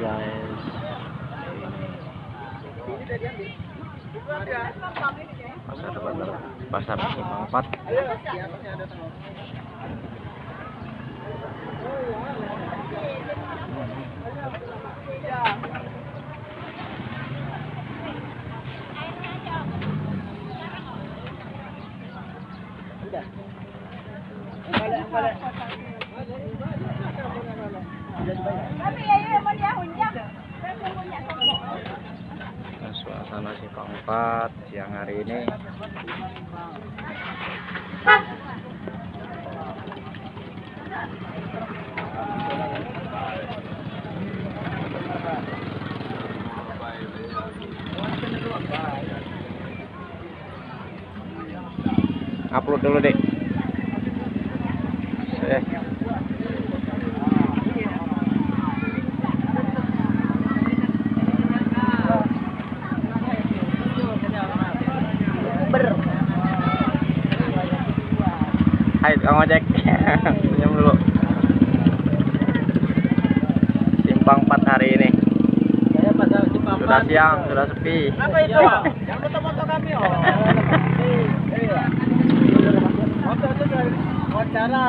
guys. Pasar pasar pasar simpang 4 Nah, suasana simpang 4 siang hari ini. Upload dulu deh Hai Kang Ojek Senyum dulu Simpang 4 hari ini Sudah siang, sudah sepi Apa itu? Yang foto-foto kami oh. Iya. Foto itu dari wawancara.